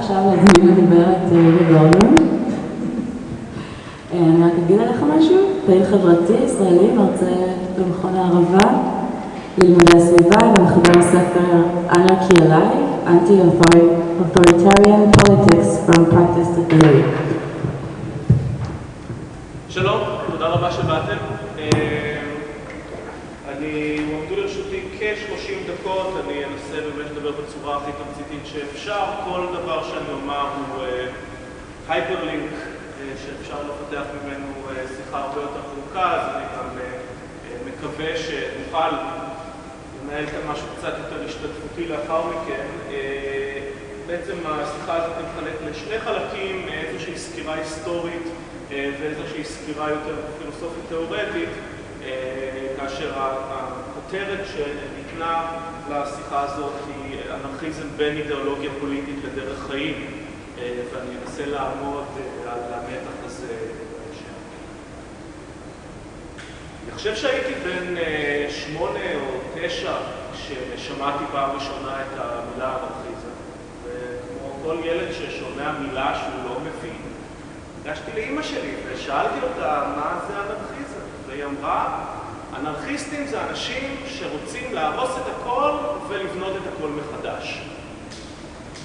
עכשיו להזמין ריבי גורדון. אני רק אגיד עליך משהו, פעיל חברתי ישראלי, מרצה במכון הערבה ללימודי הסביבה ומחבר הספר Anarchy Alive, Anti-Authoritarian Politics from Practice to Theory. שלום, תודה רבה שבאתם. אני, הועמדו לרשותי כ-30 דקות, אני אנסה באמת לדבר בצורה הכי תמציתית שאפשר. כל דבר שאני אומר הוא הייפרלינק שאפשר לפתח ממנו שיחה הרבה יותר ארוכה, אז אני גם מקווה שנוכל לנהל כאן משהו קצת יותר השתתפותי לאחר מכן. בעצם השיחה הזאת מתחלקת לשני חלקים, איזושהי סקירה היסטורית ואיזושהי סקירה יותר פילוסופית תיאורטית, כאשר הכותרת שניתנה לשיחה הזאת היא אנרכיזם בין אידיאולוגיה פוליטית לדרך חיים, ואני אנסה לעמוד על המתח הזה בהמשך. אני חושב שהייתי בן שמונה או תשע כששמעתי פעם ראשונה את המילה אנרכיזם, וכמו כל ילד ששומע מילה שהוא לא מבין, ניגשתי לאמא שלי ושאלתי אותה מה זה אנרכיזם, והיא אמרה, אנרכיסטים זה אנשים שרוצים להרוס את הכל ולבנות את הכל מחדש.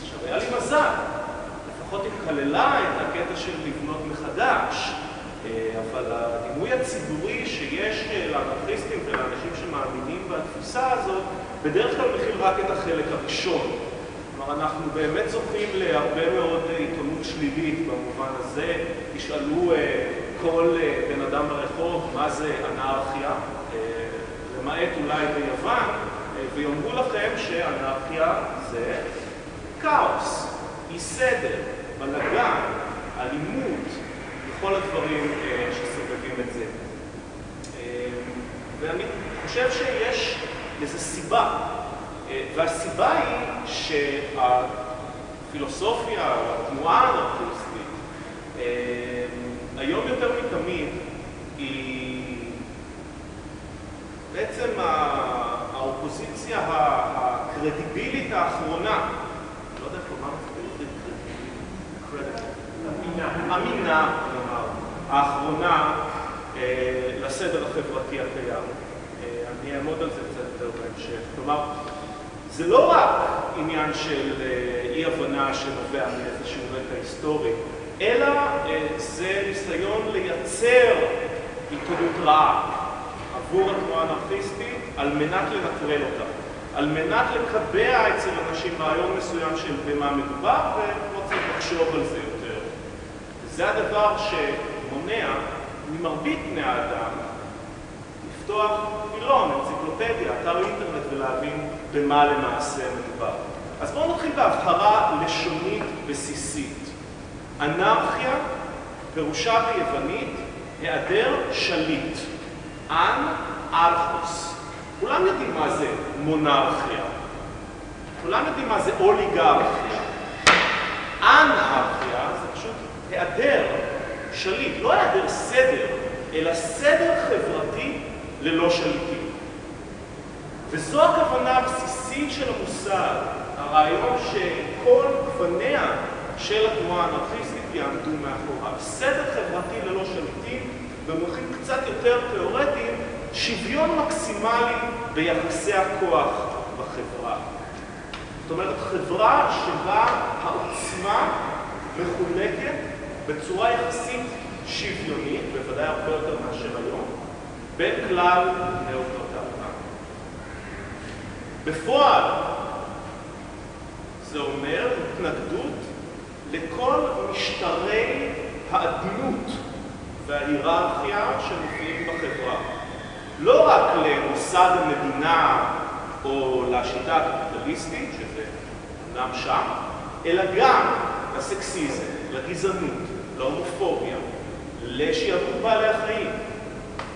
עכשיו, היה לי מזל, לפחות היא כללה את הקטע של לבנות מחדש, אבל הדימוי הציבורי שיש לאנרכיסטים ולאנשים שמאמינים בתפיסה הזאת, בדרך כלל מכיל רק את החלק הראשון. כלומר, אנחנו באמת זוכים להרבה מאוד עיתונות שלילית במובן הזה. תשאלו כל בן אדם ברחוב מה זה אנרכיה, למעט אולי ביוון, ויאמרו לכם שאנרכיה זה כאוס, אי סדר, בלגן, אלימות, וכל הדברים שסובבים את זה. ואני חושב שיש לזה סיבה, והסיבה היא שהפילוסופיה התנועה האנרכיסטית היום יותר מתמיד היא בעצם האופוזיציה הקרדיבילית האחרונה, לא יודע איך לומר את זה, אמינה, האחרונה לסדר החברתי הקיים. אני אעמוד על זה קצת יותר בהמשך. כלומר, זה לא רק עניין של אי-הבנה שנובע מאיזשהו רקע היסטורי, אלא זה ניסיון לייצר עיתונות רעה עבור התנועה האנרכיסטית על מנת לנטרל אותה, על מנת לקבע אצל אנשים רעיון מסוים של במה מדובר צריך לחשוב על זה יותר. זה הדבר שמונע ממרבית בני האדם לפתוח מילון, אנציקלופדיה, אתר אינטרנט ולהבין במה למעשה מדובר. אז בואו נתחיל בהבהרה לשונית בסיסית. אנרכיה פירושה ביוונית היעדר שליט, אנ ארכוס. כולם יודעים מה זה מונרכיה, כולם יודעים מה זה אוליגרכיה. אנרכיה זה פשוט היעדר שליט, לא היעדר סדר, אלא סדר חברתי ללא שליטים. וזו הכוונה הבסיסית של המושג, הרעיון שכל גווניה של התנועה האנרכיסטית יעמדו מאחוריו. סדר חברתי ללא שליטים, במונחים קצת יותר תיאורטיים, שוויון מקסימלי ביחסי הכוח בחברה. זאת אומרת, חברה שבה העוצמה מחולקת בצורה יחסית שוויונית, בוודאי הרבה יותר מאשר היום, בין כלל בני העבודה. בפועל, זה אומר התנגדות לכל משטרי האדנות וההיררכיה שמופיעים בחברה. לא רק למוסד המדינה או לשיטה הקפיטליסטית, שזה אומנם שם, אלא גם לסקסיזם, לגזענות, להומופוביה, לשעבוד בעלי החיים.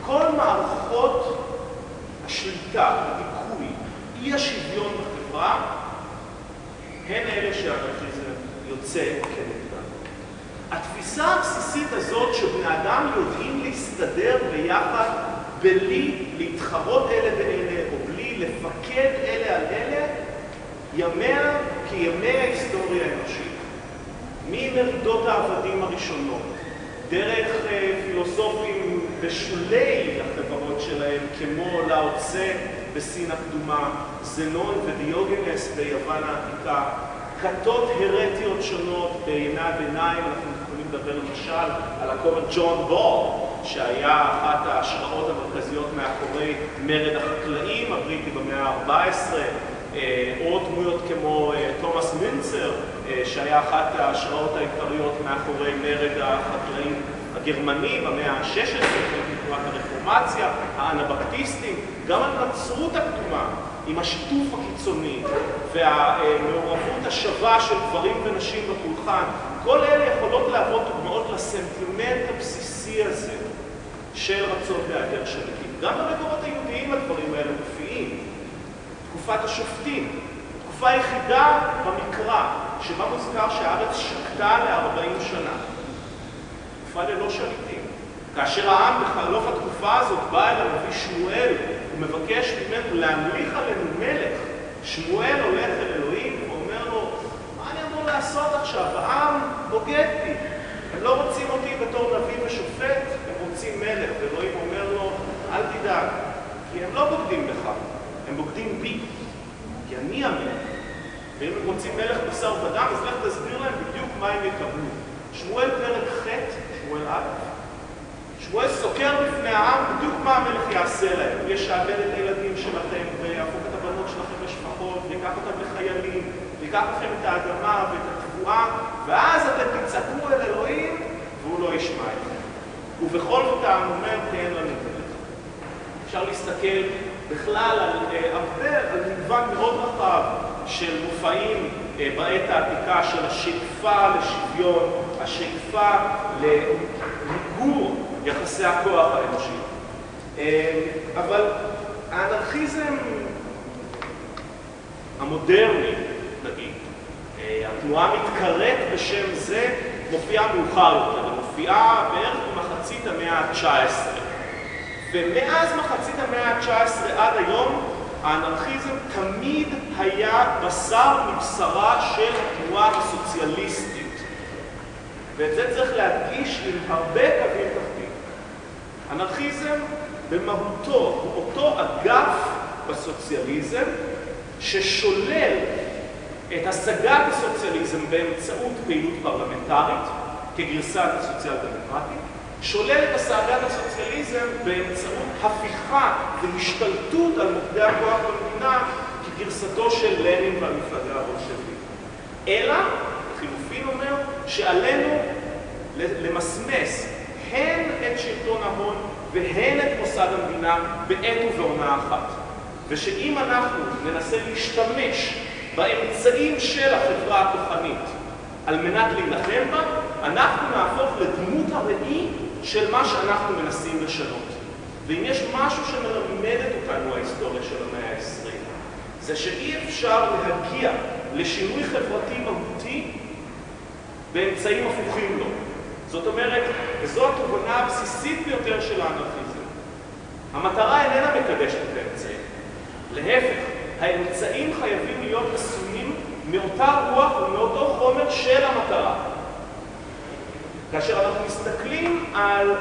כל מערכות השליטה, הדיכוי, אי השוויון בחברה, הן אלה שהאנרכיזם יוצא הבסיסית הזאת שבני אדם יודעים להסתדר ביחד בלי להתחרות אלה באלה או בלי לפקד אלה על אלה, ימיה כימי ההיסטוריה האנושית. ממרידות העבדים הראשונות, דרך פילוסופים בשולי החברות שלהם, כמו לאו צה בסין הקדומה, זנון ודיוגנס ביוון העתיקה, כתות הרטיות שונות בימי הביניים, אנחנו לדבר למשל על הכומר ג'ון בול, שהיה אחת ההשראות המרכזיות מאחורי מרד החקלאים הבריטי במאה ה-14, או דמויות כמו תומאס מינצר, שהיה אחת ההשראות העיקריות מאחורי מרד החקלאים הגרמני במאה ה-16, תנועת הרפורמציה, האנבפטיסטים, גם הנצרות הקדומה עם השיתוף הקיצוני והמעורבות השווה של גברים ונשים בפולחן, כל אלה יכולות להוות דוגמאות לסנטימנט הבסיסי הזה של רצון בהיעדר שליטים. גם במקורות היהודיים הדברים האלה מופיעים. תקופת השופטים, תקופה היחידה במקרא שבה מוזכר שהארץ שקטה ל-40 שנה. תקופה ללא שליטים. כאשר העם בחלוף התקופה הזאת בא אל הנביא שמואל ומבקש ממנו להמליך עלינו מלך, שמואל הולך אל אלוהים ואומר לו, מה אני אמור לעשות עכשיו? העם בוגד בי. הם לא רוצים אותי בתור נביא ושופט, הם רוצים מלך. ואלוהים אומר לו, אל תדאג, כי הם לא בוגדים בך, הם בוגדים בי, כי אני המלך. ואם הם רוצים מלך בשר ודם, אז לך תסביר להם בדיוק מה הם יקבלו. שמואל פרק ח', שמואל א', שמואל סוקר בפני העם בדיוק מה המלך יעשה להם. הוא ישעבד את הילדים שלכם, ויהפוך את הבנות שלכם לשפחות, ויקח אותם לחיילים, ויקח לכם את האדמה ואת התבואה, ואז אתם תצעקו אל אלוהים, והוא לא ישמע אתכם. ובכל זאת העם אומר, תן לנו מלך. אפשר להסתכל בכלל על הרבה, על מגוון מאוד רחב של מופעים בעת העתיקה של השאיפה לשוויון, השאיפה למיגור יחסי הכוח האנושי. אבל האנרכיזם המודרני, נגיד, התנועה המתקראת בשם זה, מופיעה מאוחר יותר, היא מופיעה בערך במחצית המאה ה-19. ומאז מחצית המאה ה-19 עד היום, האנרכיזם תמיד היה בשר מבשרה של התנועה הסוציאליסטית. ואת זה צריך להדגיש עם הרבה קווים. אנרכיזם במהותו הוא אותו אגף בסוציאליזם ששולל את השגת הסוציאליזם באמצעות פעילות פרלמנטרית כגרסת הסוציאל דמוקרטית, שולל את השגת הסוציאליזם באמצעות הפיכה והשתלטות על מוקדי הכוח במדינה כגרסתו של לנין והמפלגה הבולשבית. אלא, חילופין אומר, שעלינו למסמס הן את שלטון ההון והן את מוסד המדינה בעת ובעונה אחת. ושאם אנחנו ננסה להשתמש באמצעים של החברה הכוחנית על מנת להילחם בה, אנחנו נהפוך לדמות הראי של מה שאנחנו מנסים לשנות. ואם יש משהו שמלמדת אותנו ההיסטוריה של המאה ה-20, זה שאי אפשר להגיע לשינוי חברתי מהותי באמצעים הפוכים לו. זאת אומרת, וזו התובנה הבסיסית ביותר של האנרכיזם, המטרה איננה מקדשת את האמצעים. להפך, האמצעים חייבים להיות עשויים מאותה רוח ומאותו חומר של המטרה. כאשר אנחנו מסתכלים על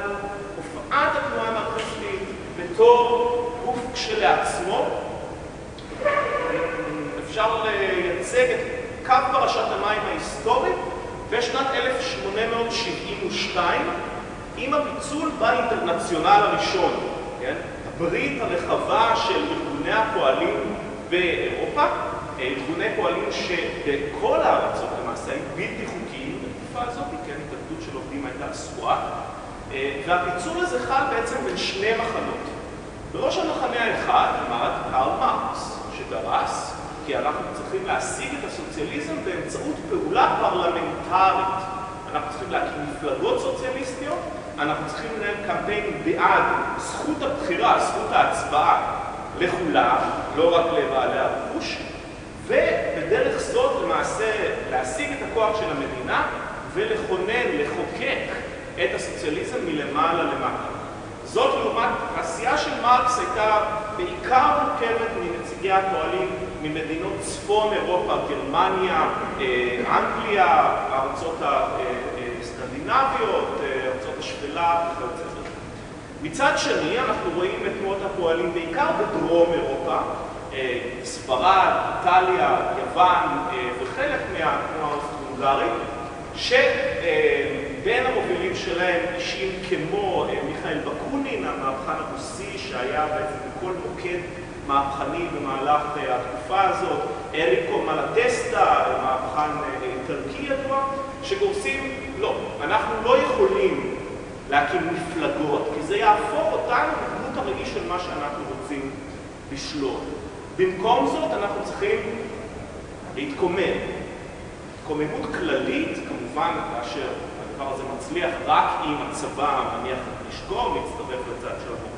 הופעת התנועה האנרכיסטית בתור גוף כשלעצמו, אפשר לייצג את קו פרשת המים ההיסטורית בשנת 1872 עם הפיצול באינטרנציונל הראשון, כן? הברית הרחבה של ארגוני הפועלים באירופה, ארגוני פועלים שבכל הארצות למעשה היו בלתי חוקיים בתקופה הזאת, כן, התאגדות של עובדים הייתה אסורה, והפיצול הזה חל בעצם בין שני מחנות. בראש המחנה האחד עמד קרל מרקס, שדרס כי אנחנו צריכים להשיג את הסוציאליזם באמצעות פעולה פרלמנטרית. אנחנו צריכים להקים מפלגות סוציאליסטיות, אנחנו צריכים לנהל קמפיין בעד זכות הבחירה, זכות ההצבעה לכולם, לא רק לבעלי הרכוש, ובדרך זאת למעשה להשיג את הכוח של המדינה ולכונן, לחוקק את הסוציאליזם מלמעלה למטה. זאת לעומת, העשייה של מרקס הייתה בעיקר מורכבת מנציגי הפועלים ממדינות צפון אירופה, גרמניה, אנגליה, הארצות הסקנדינביות, ארצות השפלה וכיוצא בזה. מצד שני, אנחנו רואים את תנועות הפועלים בעיקר בדרום אירופה, ספרד, איטליה, יוון וחלק מהתנועה האוסטרו-הונגרית, שבין המובילים שלהם אישים כמו מיכאל בקונין, המהפכן הרוסי שהיה בעצם בכל מוקד מהפכני במהלך התקופה הזאת, אריקו מלטסטה, מהפכן איטלקי ידוע, שגורסים, לא, אנחנו לא יכולים להקים מפלגות, כי זה יהפוך אותנו לדמות הראי של מה שאנחנו רוצים לשלוט. במקום זאת אנחנו צריכים להתקומם. התקוממות כללית, כמובן, כאשר הדבר הזה מצליח רק אם הצבא מניח את נשקו, מצטרף לצד של.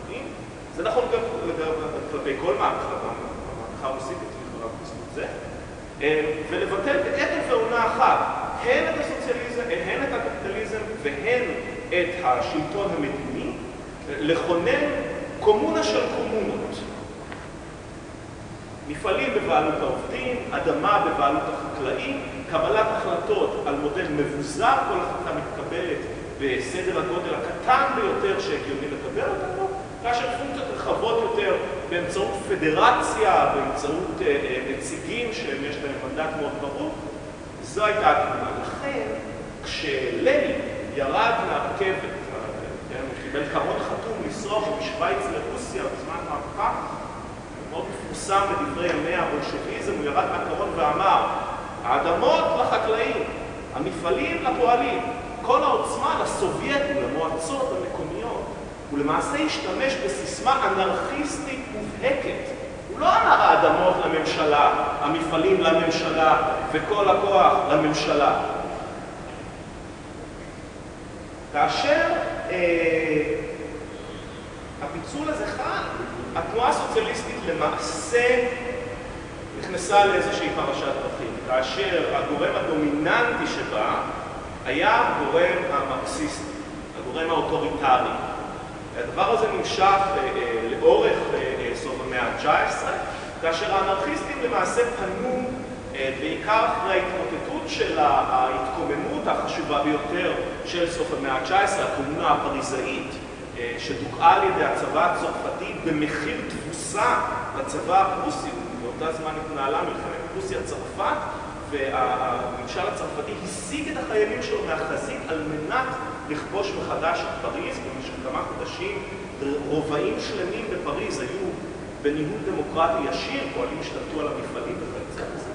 זה נכון גם כלפי כל מהפכה, המהפכה הרוסית הצליחה רק בזכות זה. ולבטל בעת ובעונה אחת, הן את הסוציאליזם, הן את הקפיטליזם והן את השלטון המדיני, לכונן קומונה של קומונות. מפעלים בבעלות העובדים, אדמה בבעלות החקלאים, קבלת החלטות על מודל מבוזר, כל החלטה מתקבלת בסדר הגודל הקטן ביותר שהגיוני לקבל אותנו, כאשר פונקציות רחבות יותר באמצעות פדרציה, באמצעות נציגים שיש להם מנדט מאוד ברור, זו הייתה התמונה. לכן, כשלנין ירד מהרכבת, הוא קיבל קרון חתום לנסוע משוויץ לרוסיה בזמן מהפכה, מאוד מפורסם בדברי ימי הבולשביזם, הוא ירד מהקרון ואמר, האדמות לחקלאים, המפעלים לפועלים, כל העוצמה לסובייטים, למועצות המקומיות. הוא למעשה השתמש בסיסמה אנרכיסטית מובהקת. הוא לא אמר האדמות לממשלה, המפעלים לממשלה וכל הכוח לממשלה. כאשר הפיצול הזה חל, התנועה הסוציאליסטית למעשה נכנסה לאיזושהי פרשת דרכים, כאשר הגורם הדומיננטי שבה היה הגורם המרקסיסטי, הגורם האוטוריטרי. הדבר הזה נמשך לאורך סוף המאה ה-19, כאשר האנרכיסטים למעשה פנו בעיקר אחרי ההתמוטטות של ההתקוממות החשובה ביותר של סוף המאה ה-19, הקומונה הפריזאית, שדוכאה על ידי הצבא הצרפתי במחיר תבוסה לצבא הפרוסי, באותה זמן התנהלה מלחמת פרוסיה-צרפת, והממשל הצרפתי השיג את החיילים שלו מהחזית על מנת לכבוש מחדש את פריז. במשך כמה חודשים רובעים שלמים בפריז היו בניהול דמוקרטי ישיר, פועלים השתלטו על המפעלים וכיוצא בזה.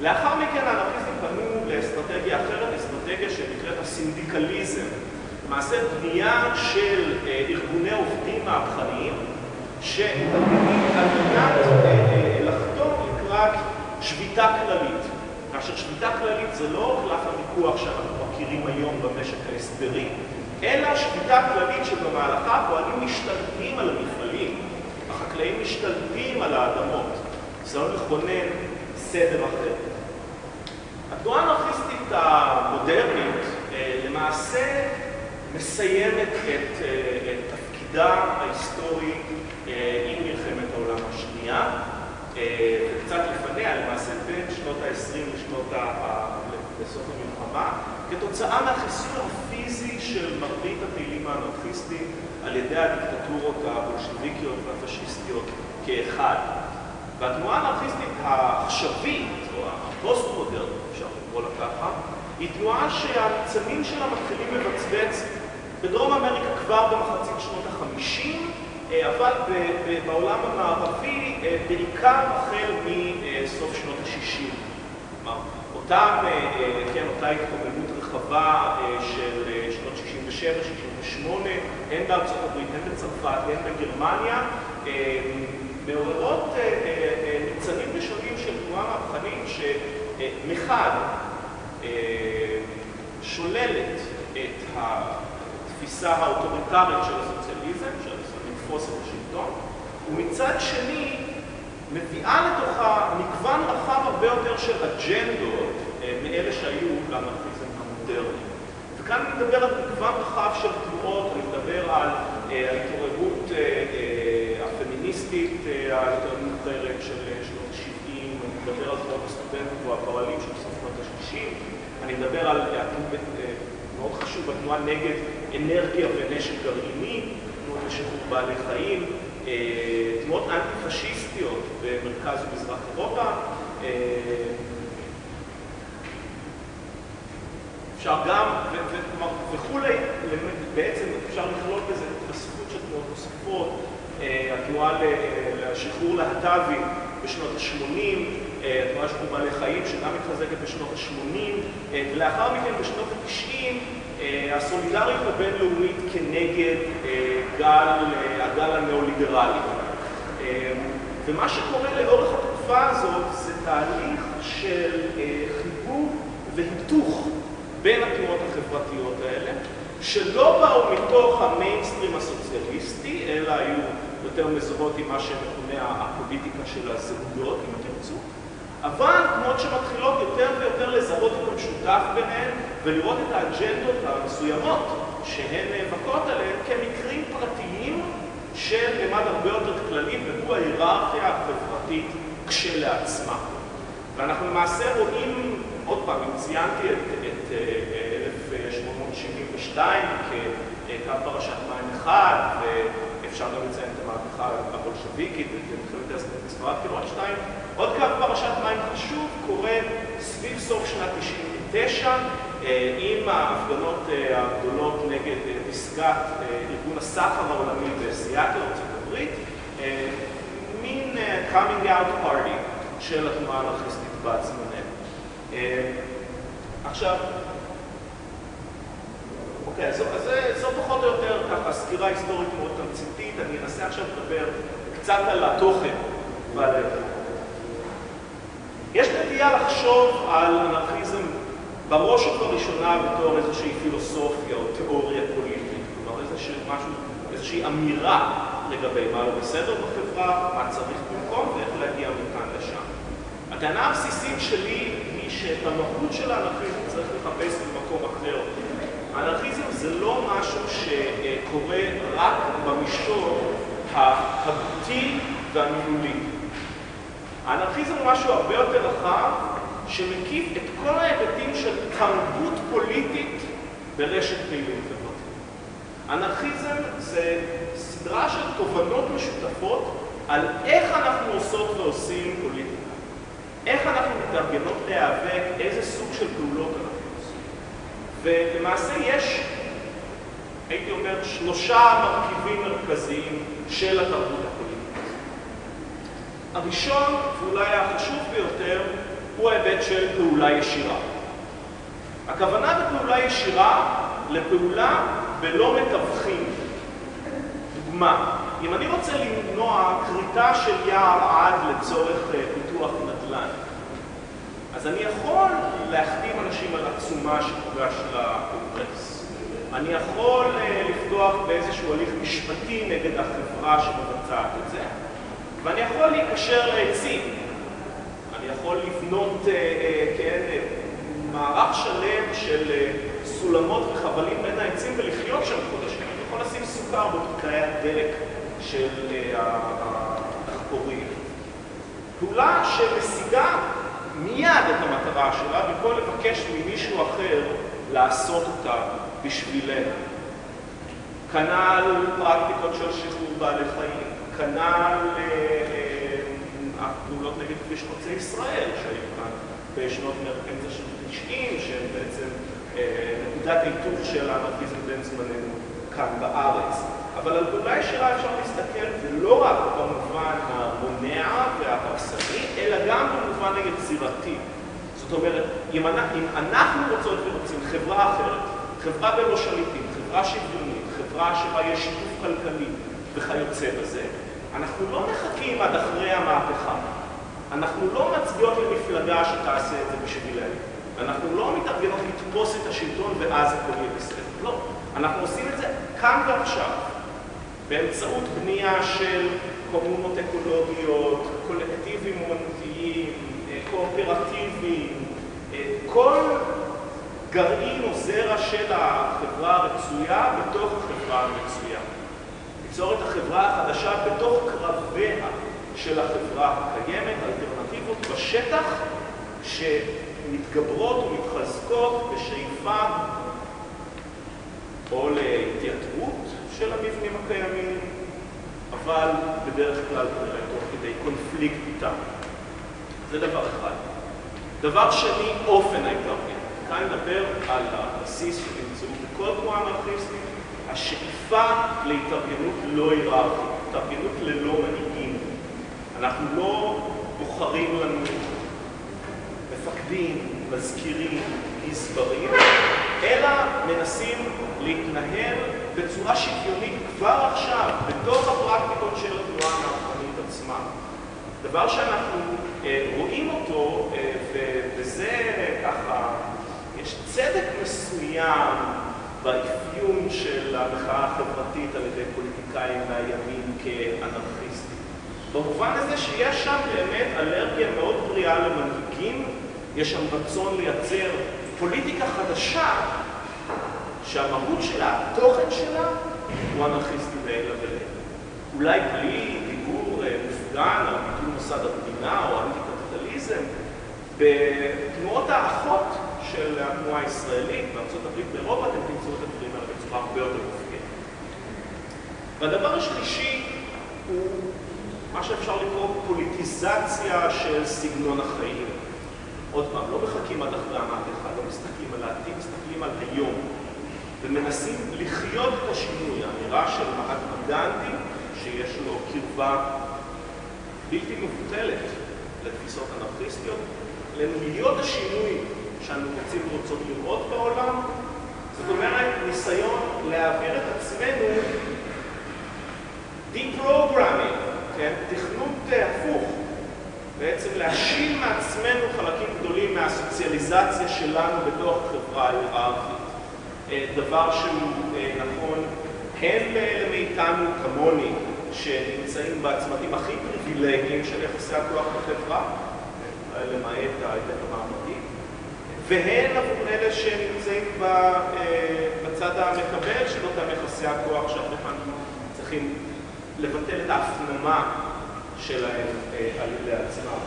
לאחר מכן האנרכיסטים פנו לאסטרטגיה אחרת, אסטרטגיה שנקראת הסינדיקליזם. למעשה בנייה של ארגוני עובדים מהפכניים שמתארגנים על מנת לחתור לקראת שביתה כללית. כאשר שביתה כללית זה לא קלף הוויכוח שאנחנו מכירים היום במשק ההסדרי, אלא שביתה כללית שבמהלכה הפועלים משתלטים על המפעלים, החקלאים משתלטים על האדמות. לא לכונן סדר אחר. התנועה האנרכיסטית המודרנית למעשה מסיימת את תפקידה ההיסטורי עם מלחמת העולם השנייה, וקצת לפניה, למעשה בין שנות ה-20 לסוף המלחמה, כתוצאה מהחיסול הפיזי של מרבית הפעילים האנרכיסטיים על ידי הדיקטטורות הבולשביקיות והפשיסטיות כאחד. והתנועה האנרכיסטית העכשווית, או הפוסט-מודרנית, אפשר לקרוא לה ככה, היא תנועה שהניצנים שלה מתחילים לבצבץ בדרום אמריקה כבר במחצית שנות ה-50, אבל בעולם המערבי בעיקר החל מסוף שנות ה-60. כלומר, אותה, כן, אותה התקוממות רחבה של שנות 67, 68, הן בארצות הברית, הן בצרפת, הן בגרמניה, מעוררות ניצנים ראשונים של תנועה מהפכנית שמחד שוללת את התפיסה האוטוריטרית של הסוציאליזם, של לתפוס את השלטון, ומצד שני מביאה לתוכה מגוון רחב הרבה יותר של אג'נדות מאלה שהיו לאנרכיזם המודרני. וכאן אני מדבר על מגוון רחב של תנועות, אני מדבר על ההתעוררות הפמיניסטית היותר מאוחרת של שנות ה-70, מדבר על תנועות הסטודנטים והפועלים של סוף שנות ה-60, אני מדבר על, מאוד חשוב, התנועה נגד אנרגיה ונשק גרעיני, תנועות לשחרור בעלי חיים, תנועות אנטי-פשיסטיות במרכז ומזרח אירופה. אפשר גם, וכולי, בעצם אפשר לכלול בזה התאספות של תנועות נוספות, התנועה לשחרור להט"בים בשנות ה-80, התנועה לשחרור בעלי חיים שגם מתחזקת בשנות ה-80, ולאחר מכן בשנות ה-90 הסולידריות הבינלאומית כנגד הגל הנאו-ליברלי. ומה שקורה לאורך התקופה הזאת זה תהליך של חיבור והיתוך בין התנועות החברתיות האלה, שלא באו מתוך המיינסטרים הסוציאליסטי, אלא היו יותר מזוהות עם מה שמכונה הפוליטיקה של הזהויות, אם תרצו, אבל תנועות שמתחילות יותר ויותר לזהות את המשותף ביניהן ולראות את האג'נדות המסוימות שהן נאבקות עליהן כמקרים פרטיים של ממד הרבה יותר כללי, והוא ההיררכיה החברתית כשלעצמה. ואנחנו למעשה רואים, עוד פעם, אם ציינתי את 1872 כקו פרשת מים אחד, ואפשר גם לציין את המהפכה הבולשביקית העצמאות בספרד כעוד שתיים, עוד קו פרשת מים חשוב קורה סביב סוף שנת 99 עם ההפגנות הגדולות נגד פסגת ארגון הסחר העולמי בסיאטל, ארצות הברית, מין coming out party של התנועה האנרכיסטית בת זמננו. עכשיו, זו פחות או יותר ככה סקירה היסטורית מאוד תמציתית, אני אנסה עכשיו לדבר קצת על התוכן ועל. יש נטייה לחשוב על אנרכיזם בראש ובראשונה בתור איזושהי פילוסופיה או תיאוריה פוליטית, כלומר איזושהי משהו, איזושהי אמירה לגבי מה לא בסדר בחברה, מה צריך במקום ואיך להגיע מכאן לשם. הטענה הבסיסית שלי היא שאת המהות של האנרכיזם צריך לחפש במקום אחר. האנרכיזם זה לא משהו שקורה רק במישור ההגותי והמילולי. האנרכיזם הוא משהו הרבה יותר רחב, שמקיף את כל ההיבטים של תרבות פוליטית ברשת פעילים חברתית. אנרכיזם זה סדרה של תובנות משותפות על איך אנחנו עושות ועושים פוליטיקה. איך אנחנו מתארגנות להיאבק, איזה סוג של פעולות אנחנו. ולמעשה יש, הייתי אומר, שלושה מרכיבים מרכזיים של התרבות הפוליטית. הראשון, ואולי החשוב ביותר, הוא ההיבט של פעולה ישירה. הכוונה בפעולה ישירה לפעולה בלא מתווכים. דוגמה, אם אני רוצה למנוע כריתה של יער עד לצורך פיתוח נדל"ן, אז אני יכול להחתים אנשים על עצומה שתוגש לקונגרס. אני יכול לפתוח באיזשהו הליך משפטי נגד החברה שמבצעת את זה, ואני יכול להיקשר לעצים. אני יכול לבנות, כן, מערך שלם של סולמות וחבלים בין העצים ולחיות שם חודשים. אני יכול לשים סוכר בבקעי הדלק של הדחפורים. פעולה שמשיגה מיד את המטרה שלה, במקום לבקש ממישהו אחר לעשות אותה בשבילנו. כנ"ל פרקטיקות של שחרור בעלי חיים, כנ"ל הפעולות נגד כביש חוצה ישראל, שהיו כאן בשנות אמצע של 90, שהן בעצם נקודת ההיתוך של האנרכיזם בין זמננו כאן בארץ. אבל על פעולה ישירה אפשר להסתכל, ולא רק במובן המונע וההרסני, אלא גם במובן היצירתי. זאת אומרת, אם אנחנו רוצות ורוצים חברה אחרת, חברה בלא שליטים, חברה שוויונית, חברה שבה יש שיתוף כלכלי וכיוצא בזה, אנחנו לא מחכים עד אחרי המהפכה. אנחנו לא מצביעות למפלגה שתעשה את זה בשבילנו. אנחנו לא מתארגנות לתפוס את השלטון ואז הכל יהיה בסדר. לא. אנחנו עושים את זה כאן ועכשיו. באמצעות בנייה של קומונות אקולוגיות, קולקטיבים אומנותיים, קואופרטיביים, כל גרעין או זרע של החברה הרצויה בתוך החברה המצויה. ליצור את החברה החדשה בתוך קרביה של החברה הקיימת, אלטרנטיבות בשטח שמתגברות ומתחזקות בשאיפה או להתייתרות של המבנים הקיימים, אבל בדרך כלל כנראה תוך כדי קונפליקט איתם. זה דבר אחד. דבר שני, אופן ההתארגנות. כאן נדבר על הבסיס שנמצאו בכל תנועה אנרכיסטית, השאיפה להתארגנות לא היררכית, התארגנות ללא מנהיגים. אנחנו לא בוחרים לנו מפקדים, מזכירים, גזברים, אלא מנסים להתנהל בצורה שוויונית כבר עכשיו, בתוך הפרקטיקות של התנועה הנרחנית עצמה. דבר שאנחנו אה, רואים אותו, אה, וזה ככה, יש צדק מסוים באפיון של המחאה החברתית על ידי פוליטיקאים מהימין כאנרכיסטים. במובן הזה שיש שם באמת אלרגיה מאוד בריאה למנהיגים, יש שם רצון לייצר פוליטיקה חדשה שהמהות שלה, התוכן שלה, הוא אנרכיסטי לעילא ולעילא. אולי בלי דיבור אה, מופגן על ביטול מוסד המדינה או אנטי-קפיטליזם, בתנועות האחות של התנועה הישראלית, בארה"ב, באירופה, אתם תמצאו את הדברים האלה בצורה הרבה יותר מופגנת. והדבר השלישי הוא מה שאפשר לקרוא פוליטיזציה של סגנון החיים. עוד פעם, לא מחכים עד אחרי המהפכה, לא מסתכלים על העתיד, מסתכלים על היום. ומנסים לחיות את השינוי, האמירה של מהטמה גנדי, שיש לו קרבה בלתי מבוטלת לתפיסות אנרכיסטיות, להיות השינוי שאנו רוצים ורוצות לראות בעולם, זאת אומרת, ניסיון להעביר את עצמנו deprogramming, כן? תכנות הפוך, בעצם להשיל מעצמנו חלקים גדולים מהסוציאליזציה שלנו בתוך החברה ההיררכית. דבר שהוא נכון הן לאלה מאיתנו כמוני, שנמצאים בצמתים הכי פריבילגיים של יחסי הכוח בחברה, למעט ההיבט המעמדי, והן עבור אלה שנמצאים בצד המקבל של אותם יחסי הכוח שהרבה פעמים צריכים לבטל את ההפנמה שלהם על ידי עצמם.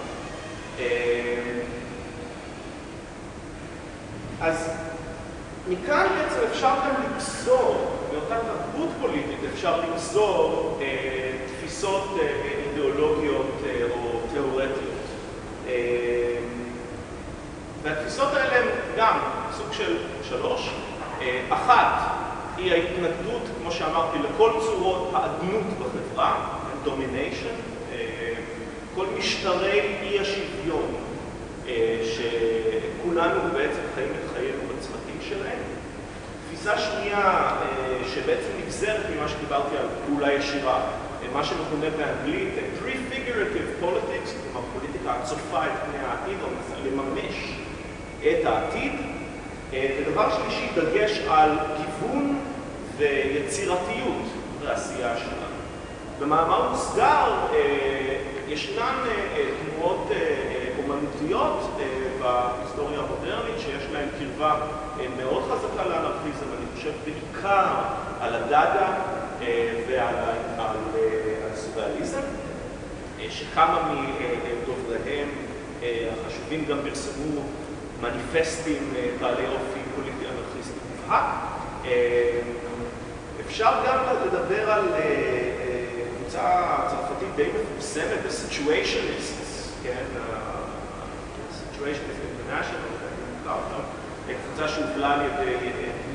אז מכאן בעצם אפשר גם לגזור, מאותה תרבות פוליטית אפשר לגזור אה, תפיסות אה, אידיאולוגיות אה, או תיאורטיות. והתפיסות האלה הן גם סוג של שלוש. אחת היא ההתנגדות, כמו שאמרתי, לכל צורות האדנות בחברה, domination, כל משטרי אי השוויון שכולנו בעצם חיים את חיינו שלהם. תפיסה שנייה שבעצם נגזרת ממה שדיברתי על פעולה ישירה, מה שמכונה באנגלית prefigurative politics, כלומר פוליטיקה הצופה את פני העתיד או מנסה לממש את העתיד. ודבר שלישי, דגש על גיוון ויצירתיות בעשייה שלנו. במאמר מוסגר ישנן תנועות אומנותיות בהיסטוריה המודרנית שיש להן קרבה מאוד חזקה לאנרכיזם, אני חושב בעיקר על הדאדה ועל הסוריאליזם, שכמה מדובריהם החשובים גם פרסמו מניפסטים בעלי אופי פוליטי אנרכיסטי מובהק. אפשר גם לדבר על קבוצה צרפתית די מפורסמת, ה-Situationists, כן, ה-Situationists International, קבוצה שהובלה על ידי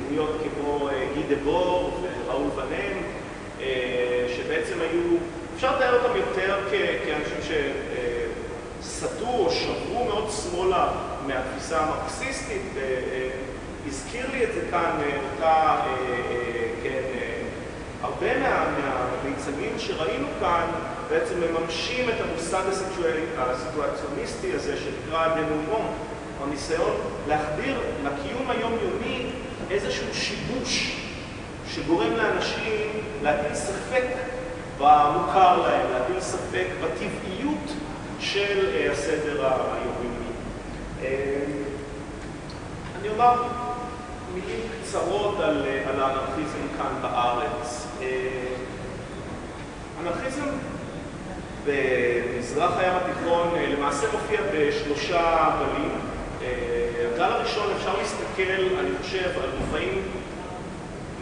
דמויות כמו גי דבור וראול ונן, שבעצם היו, אפשר לתאר אותם יותר כאנשים שסטו או שברו מאוד שמאלה מהתפיסה המרקסיסטית, הזכיר לי את זה כאן, אותה, כן, הרבה מהמיצגים שראינו כאן בעצם מממשים את המושג הסיטואציוניסטי הזה שנקרא דנומון, או ניסיון להחדיר לקיום היומיומי איזשהו שיבוש שגורם לאנשים להטיל ספק במוכר להם, להטיל ספק בטבעיות של הסדר היומיומי. אני אומר מילים קצרות על האנרכיזם כאן בארץ. אנרכיזם במזרח הים התיכון למעשה מופיע בשלושה גלים. הגל הראשון אפשר להסתכל, אני חושב, על מופעים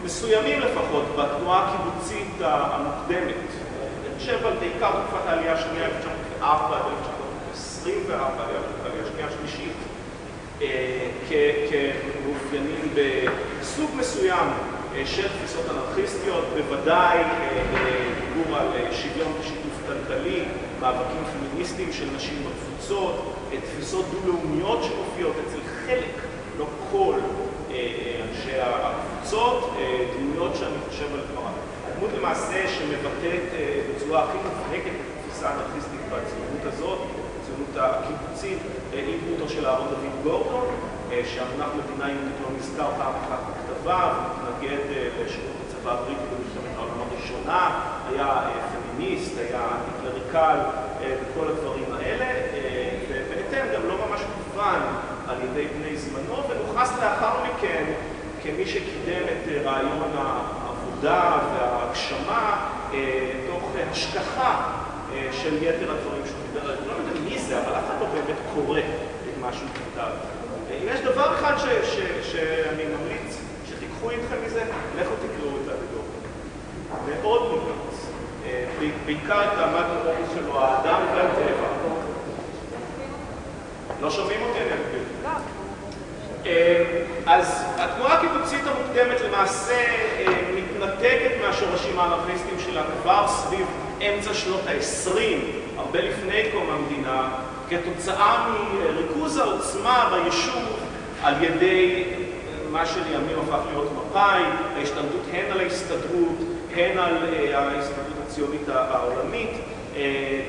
מסוימים לפחות בתנועה הקיבוצית המוקדמת. אני חושב על בעיקר תקופת העלייה השנייה, 1904 עד 1924, העלייה השנייה השלישית, כמאופיינים בסוג מסוים של תפיסות אנרכיסטיות, בוודאי דיבור על שוויון ושיתוף כלכלי, מאבקים פמיניסטיים של נשים בקבוצות, תפיסות דו-לאומיות שמופיעות אצל חלק, לא כל אנשי הקבוצות, דמויות שאני חושב על כבר, הדמות למעשה שמבטאת בצורה הכי מובהקת את התפיסה האנרכיסטית בציונות הזאת, הציונות הקיבוצית, היא דמותו של אהרון דוד גורדון, שהמונח מדינה יהודית לא נזכר פעם אחת בכתביו, מתנגד לשירות הצבא הבריטי במלחמת העולם הראשונה, היה פמיניסט, היה אנטי-קלריקל וכל הדברים האלה, ממש מובן על ידי בני זמנו, ונוכנס לאחר מכן כמי שקידם את רעיון העבודה וההגשמה תוך השכחה של יתר הדברים שהוא דיבר עליהם. לא יודע מי זה, אבל אף אחד לא באמת קורא את מה שהוא כתב. אם יש דבר אחד שאני ממליץ שתיקחו איתכם מזה, לכו תקראו את הדור. מאוד מומלץ. בעיקר את אופוס שלו, האדם והטבע. לא שומעים אותי, אני אגביל. אז התנועה הקיבוצית המוקדמת למעשה מתנתקת מהשורשים האנרכיסטיים שלה כבר סביב אמצע שנות ה-20, הרבה לפני קום המדינה, כתוצאה מריכוז העוצמה ביישוב על ידי מה שלימים הפך להיות מפא"י, ההשתלטות הן על ההסתדרות, הן על ההסתדרות הציונית העולמית,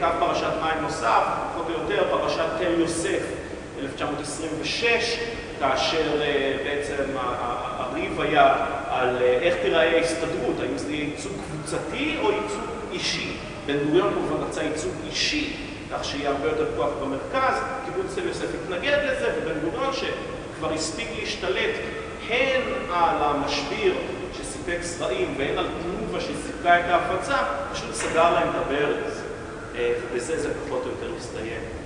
קו פרשת מים נוסף, פחות או יותר, פרשת תל יוסף, 1926, כאשר בעצם הריב היה על איך תיראה ההסתדרות, האם זה יהיה ייצוג קבוצתי או ייצוג אישי. בן גוריון כמובן רצה ייצוג אישי, כך שיהיה הרבה יותר כוח במרכז, קיבוץ תל יוסף התנגד לזה, ובן גוריון שכבר הספיק להשתלט הן על המשביר שסיפק זרעים והן על תנובה שסיפקה את ההפצה, פשוט סגר להם את הברז, ובזה זה פחות או יותר הסתיים.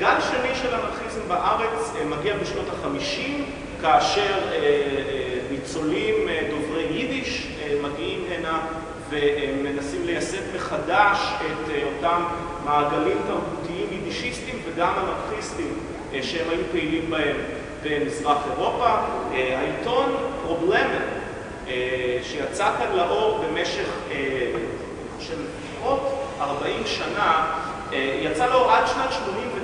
גל שני של אנרכיזם בארץ מגיע בשנות ה-50, כאשר ניצולים דוברי יידיש מגיעים הנה ומנסים לייסד מחדש את אותם מעגלים תרבותיים יידישיסטיים וגם אנרכיסטיים שהם היו פעילים בהם במזרח אירופה. העיתון פרובלמן, שיצא כאן לאור במשך, חושב, לפחות 40 שנה, יצא לאור עד שנת 89'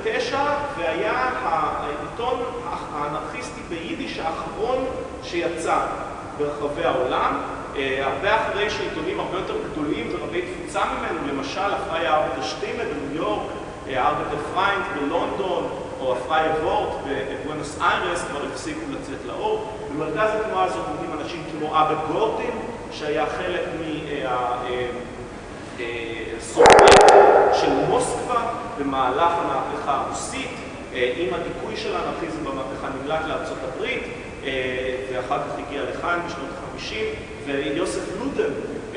והיה העיתון האנרכיסטי ביידיש האחרון שיצא ברחבי העולם. הרבה אחרי שעיתונים הרבה יותר גדולים ורבי תפוצה ממנו, למשל הפרייע ארבעטער שטימע בניו יורק, ארבעטער פריינט בלונדון, או הפרייע ווארט בבואנוס איירס, כבר הפסיקו לצאת לאור. במרכז התנועה הזאת עומדים אנשים כמו אבא גורדין, שהיה חלק מהסובייט של מוסקבה במהלך המהפכה הרוסית, עם הדיכוי של האנרכיזם במהפכה נמלט לארצות הברית, ואחר כך הגיע לכאן בשנות ה-50, ויוסף לודן,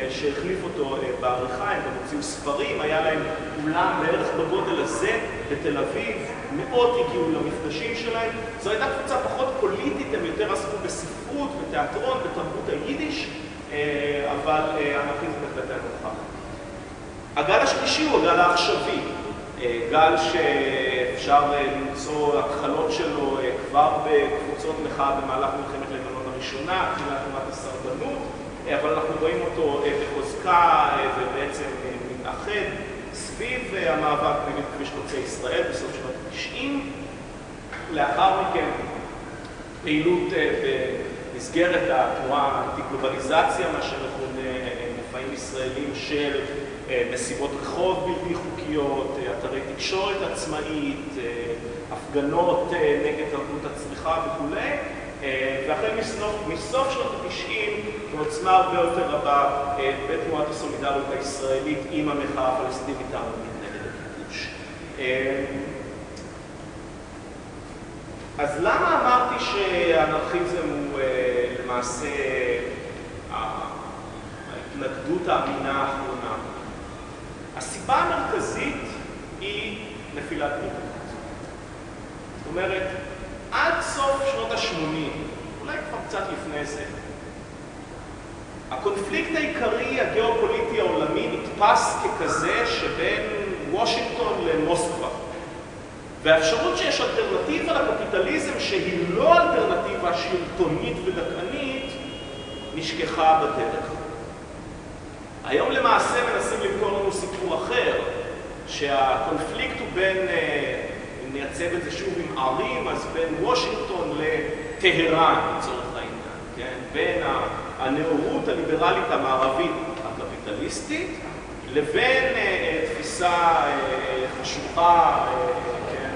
שהחליף אותו בעריכה, הם גם הוציאו ספרים, היה להם אולם בערך בגודל הזה בתל אביב, מאות הגיעו למפגשים שלהם. זו הייתה קבוצה פחות פוליטית, הם יותר עסקו בספרות, בתיאטרון, בתרבות היידיש, אבל האנרכיזם בהחלט היה נוכח. הגל השלישי הוא הגל העכשווי, גל שאפשר למצוא התחלות שלו כבר בקבוצות מחאה במהלך מלחמת לבנון הראשונה, תחילת תנועת הסרבנות, אבל אנחנו רואים אותו בחוזקה ובעצם מתאחד סביב המאבק נגד כביש חוצה ישראל בסוף שנות ה-90. לאחר מכן פעילות במסגרת התנועה האנטי-גלובליזציה, מה שמכונה מופעים ישראלים של מסיבות רחוב בלתי חוקיות, אתרי תקשורת עצמאית, הפגנות נגד תרבות הצריכה וכו'. והחל מסוף שנות ה-90 בעוצמה הרבה יותר רבה בתנועת הסולידריות הישראלית עם המחאה הפלסטינית הערבית נגד הכיבוש. אז למה אמרתי שהאנרכיזם הוא למעשה ההתנגדות האמינה האחרונה? הסיבה המרכזית היא נפילת ברית זאת אומרת, עד סוף שנות ה-80, אולי כבר קצת לפני זה, הקונפליקט העיקרי הגיאופוליטי העולמי נתפס ככזה שבין וושינגטון למוסקבה. והאפשרות שיש אלטרנטיבה לקפיטליזם שהיא לא אלטרנטיבה שלטונית ודכאנית, נשכחה בדרך. היום למעשה מנסים למכור לנו סיפור אחר, שהקונפליקט הוא בין, אה, אם נייצב את זה שוב עם ערים, אז בין וושינגטון לטהרן, לצורך העניין, כן? בין הנאורות הליברלית המערבית הקפיטליסטית, לבין אה, תפיסה חשוכה, כן,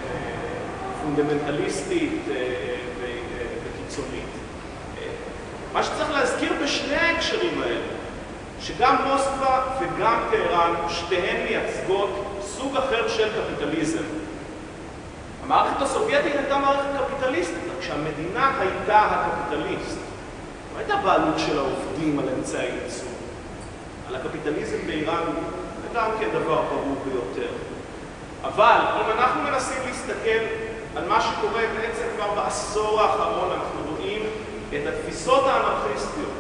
פונדמנטליסטית וקיצונית. מה שצריך להזכיר בשני ההקשרים האלה, שגם מוסקבה וגם טהרן, שתיהן מייצגות סוג אחר של קפיטליזם. המערכת הסובייטית הייתה מערכת קפיטליסטית, רק שהמדינה הייתה הקפיטליסט. לא הייתה בעלות של העובדים על אמצעי ייצור. על הקפיטליזם באיראן זה גם כן דבר ברור ביותר. אבל אם אנחנו מנסים להסתכל על מה שקורה בעצם כבר בעשור האחרון, אנחנו רואים את התפיסות האנרכיסטיות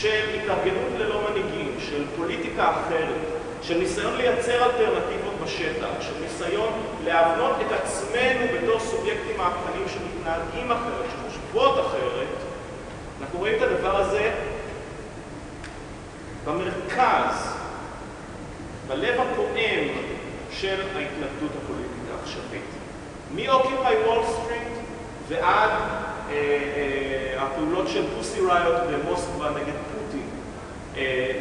של התארגנות ללא מנהיגים, של פוליטיקה אחרת, של ניסיון לייצר אלטרנטיבות בשטח, של ניסיון להבנות את עצמנו בתור סובייקטים מהפכניים שמתנהגים אחרת, שחושבות אחרת, אנחנו רואים את הדבר הזה במרכז, בלב הפועם של ההתנגדות הפוליטית העכשווית. מאוקיפאי וול סטריט ועד הפעולות של פוסי ראיות במוסקבה נגד פוטין, אה,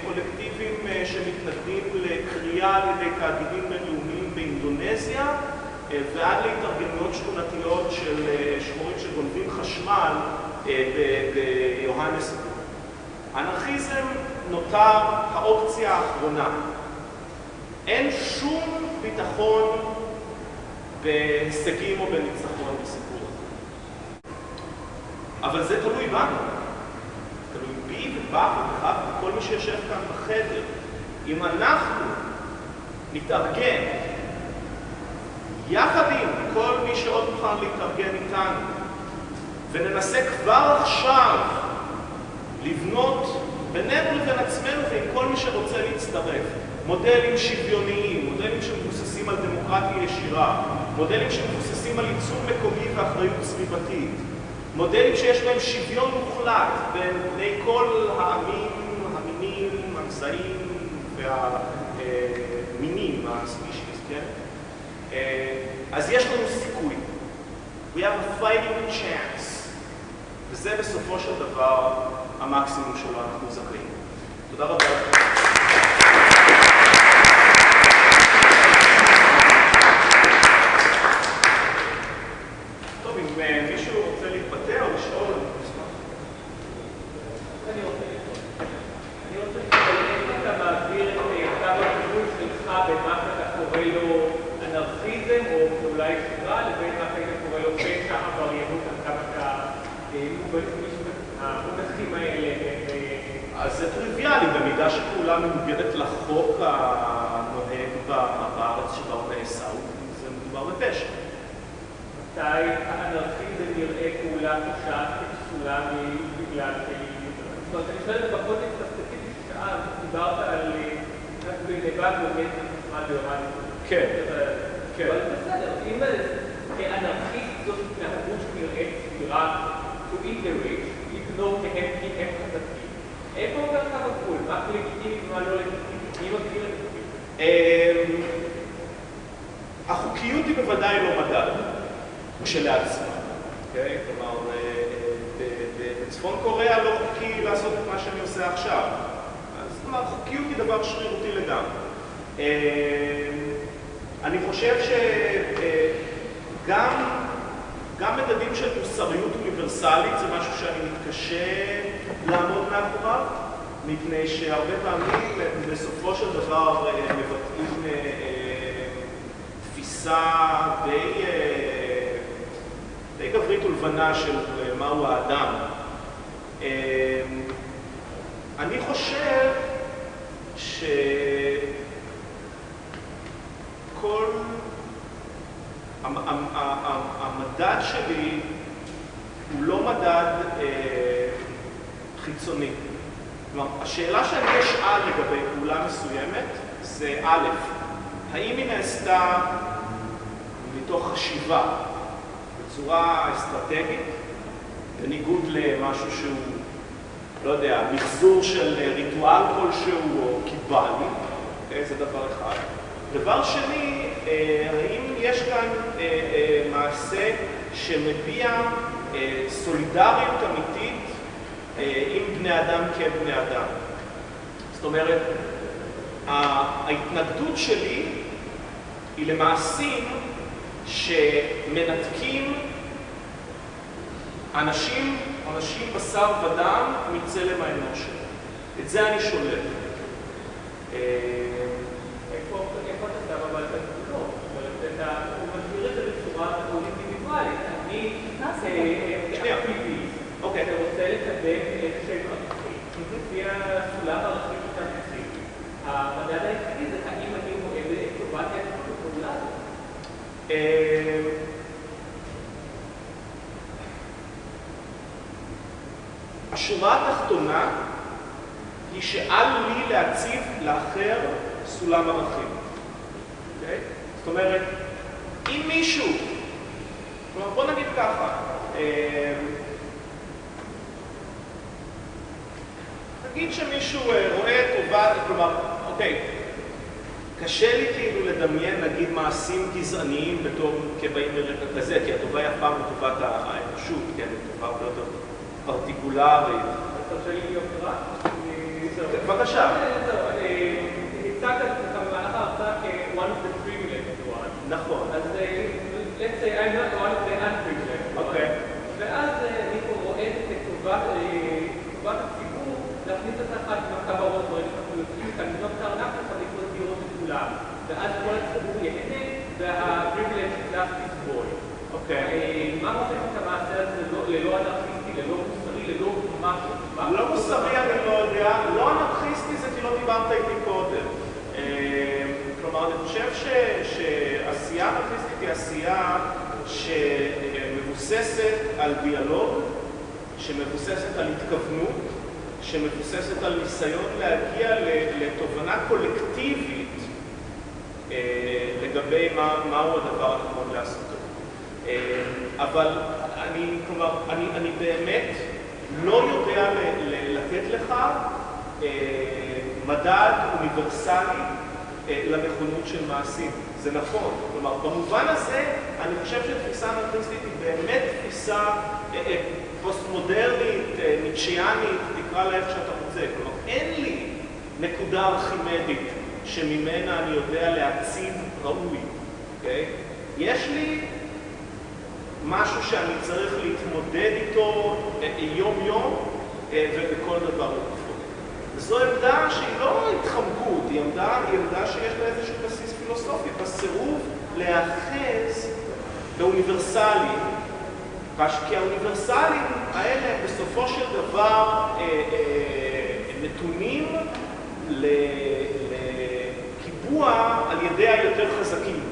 מקולקטיבים אה, אה, שמתנגדים לקריאה על ידי תאגידים בינלאומיים באינדונזיה אה, ועד להתארגנויות שכונתיות של אה, שחורים שגונבים חשמל אה, ביוהנסבורג. אנרכיזם נותר האופציה האחרונה. אין שום ביטחון בהישגים או בניצחון. אבל זה תלוי בנו. תלוי בי ובך ובך וכל מי שיושב כאן בחדר. אם אנחנו נתארגן יחד עם כל מי שעוד מוכן להתארגן איתנו וננסה כבר עכשיו לבנות בינינו לבין עצמנו ועם כל מי שרוצה להצטרף מודלים שוויוניים, מודלים שמבוססים על דמוקרטיה ישירה, מודלים שמבוססים על ייצור מקומי ואחריות סביבתית, מודלים שיש בהם שוויון מוחלט בין בני כל העמים, המינים, המזעים והמינים, הספישיס, כן? אז יש לנו סיכוי. We have a fighting chance. וזה בסופו של דבר המקסימום שלו אנחנו זכאים. תודה רבה שכל... המדד שלי הוא לא מדד אה, חיצוני. כלומר, השאלה שאני אשאל לגבי פעולה מסוימת זה א', האם היא נעשתה מתוך חשיבה בצורה אסטרטגית, בניגוד למשהו שהוא לא יודע, מחזור של ריטואל כלשהו או קיבלי, זה דבר אחד. דבר שני, האם יש כאן מעשה שמביע סולידריות אמיתית עם בני אדם כבני אדם. זאת אומרת, ההתנגדות שלי היא למעשים שמנתקים אנשים, אנשים בשר ודם מצלם האנוש. את זה אני שולל. איפה אתה שם אבל את הגבולות? הוא מסביר את זה בצורה אינדיבידואלית. אני אקטיביסט, אתה רוצה לקדם איזשהם ערכים, לפי הסולם הערכים שאתה מציג. המדד היחידי זה האם אני רואה בטובת הפעולה הזאת. השורה התחתונה היא שאל לי להציב לאחר סולם ערכים. זאת אומרת, אם מישהו, כלומר בוא נגיד ככה, נגיד שמישהו רואה טובת, כלומר, אוקיי, קשה לי כאילו לדמיין נגיד מעשים גזעניים בתור כבאים מרקע כזה, כי הטובה היא אף פעם לטובת האנושות, כן, היא טובה הרבה יותר פרטיקולרית. אתה רוצה לי להיות רע? בבקשה. הצגת את עצמך במהלך ההרצאה כ-one of the privileged one. נכון. אז let's say I'm not one of the unprivileged one. אוקיי. ואז אני פה רואה את טובת הציבור להכניס את יוצאים כאן, לבנות את הארנק שלך לקנות דירות לכולם. ואז כל הציבור ייהנה וה-privileged class יסבול. אוקיי. מה חושב את המעשה הזה ללא אנרכיסטי, ללא מוסרי, ללא משהו? לא מוסרי אני לא יודע, לא אנרכיסטי זה כי לא דיברת איתי קודם. כלומר, אני חושב שעשייה אנרכיסטית היא עשייה שמבוססת על דיאלוג, שמבוססת על התכוונות, שמבוססת על ניסיון להגיע לתובנה קולקטיבית לגבי מהו הדבר הנכון לעשות. אבל אני, כלומר, אני, אני באמת לא יודע לתת לך מדד אוניברסלי לנכונות של מעשים. זה נכון. כלומר, במובן הזה, אני חושב שתפיסה אנרכיסטית היא באמת תפיסה פוסט-מודרנית, ניטשיאנית, תקרא לה איך שאתה רוצה. כלומר, אין לי נקודה ארכימדית שממנה אני יודע להציב ראוי, אוקיי? יש לי משהו שאני צריך להתמודד איתו יום-יום ובכל דבר לגופו. וזו עמדה שהיא לא התחמקות, היא עמדה, היא עמדה שיש לה איזשהו בסיס פילוסופי, בסירוב להאחז באוניברסלים, כי האוניברסלים האלה בסופו של דבר נתונים לקיבוע על ידי היותר חזקים.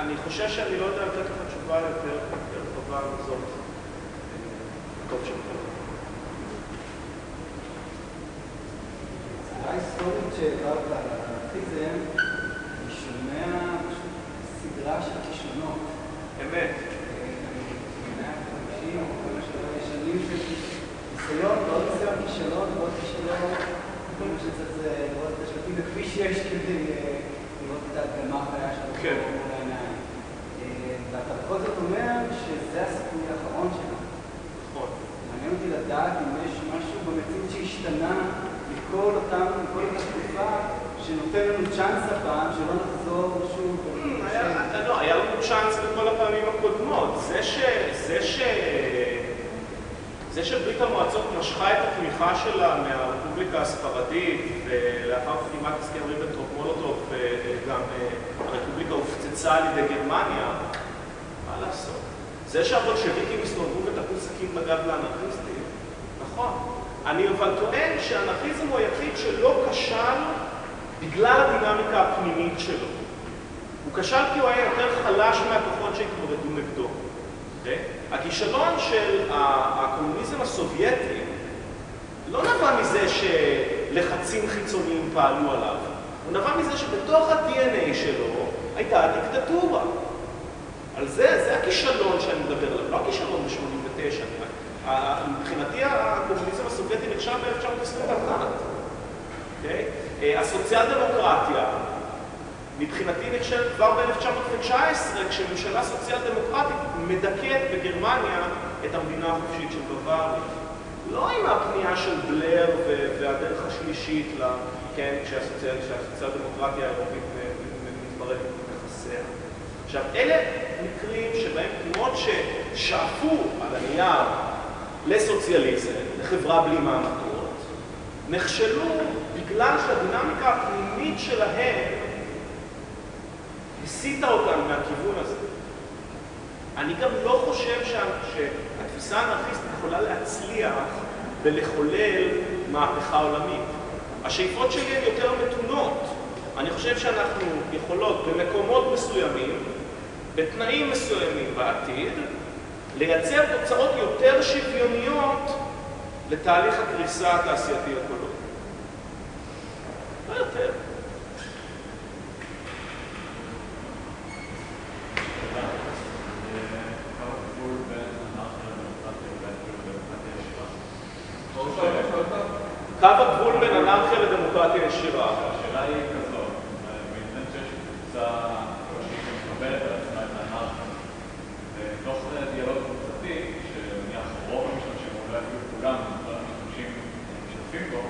אני חושב שאני לא יודע לתת לך תשובה יותר טובה מזאת. טוב שלך. ההיסטורית שהעברת על האנרכיזם, אני שומע סדרה של כישלונות. אמת. של ניסיון, ועוד ניסיון כישלון, ועוד כישלון. כל מה שצריך זה לראות את השלטים בכביש 6 כדי לראות את ההדגמה החיה שלו כן. ואתה בכל זאת אומר שזה הסיכוי האחרון שלנו. נכון. מעניין אותי לדעת אם יש משהו במציאות שהשתנה מכל אותם, מכל אותה תקופה, שנותן לנו צ'אנס הפעם, שלא נחזור שוב. היה- לא, היה לנו צ'אנס בכל הפעמים הקודמות. זה שברית המועצות משכה את התמיכה שלה מהרפובליקה הספרדית ולאחר חתימת הסכם ריבנטרופ-מולוטוב וגם אה, הרפובליקה הופצצה על ידי גרמניה? זה שהבולשביקים הסתובבו ותקעו סכין בגב לאנרכיסטים, נכון. אני אבל טוען שהאנרכיזם הוא היחיד שלא כשל בגלל הדינמיקה הפנימית שלו. הוא כשל כי הוא היה יותר חלש מהכוחות שהתמודדו נגדו. הכישלון של הקומוניזם הסובייטי לא נבע מזה שלחצים חיצוניים פעלו עליו, הוא נבע מזה שבתוך ה-DNA שלו הייתה דיקטטורה. על זה, זה הכישלון שאני מדבר עליו, לא הכישלון ב-89. מבחינתי הקומוניזם הסובייטי נכשל ב-1921. אוקיי? הסוציאל דמוקרטיה, מבחינתי נכשלת כבר ב-1919, כשממשלה סוציאל דמוקרטית מדכאת בגרמניה את המדינה החופשית של בוואריה. לא עם הפנייה של בלר והדרך השלישית, כן, כשהסוציאל דמוקרטיה האירופית מתפרקת מנכסיה. עכשיו, אלה מקרים שבהם תנועות ששאפו על הנייר לסוציאליזם, לחברה בלי מעמדות, נכשלו בגלל שהדינמיקה הפנימית שלהם הסיטה אותם מהכיוון הזה. אני גם לא חושב שהתפיסה האנרכיסטית יכולה להצליח ולחולל מהפכה עולמית. השאיפות שלי הן יותר מתונות. אני חושב שאנחנו יכולות במקומות מסוימים, בתנאים מסוימים בעתיד, לייצר תוצאות יותר שוויוניות לתהליך הקריסה התעשייתי הקולוני. לא יותר. קו הגבול בין אנרכיה לדמוקרטיה ישירה. השאלה היא כזאת, בהינתן שיש קבוצה שהיא מקבלת על עצמה את האנרכיה, ותוך דיאלוג קבוצתי, שנניח רוב המשתמשים, או אולי אפילו כולם, כל המשתמשים משתתפים בו,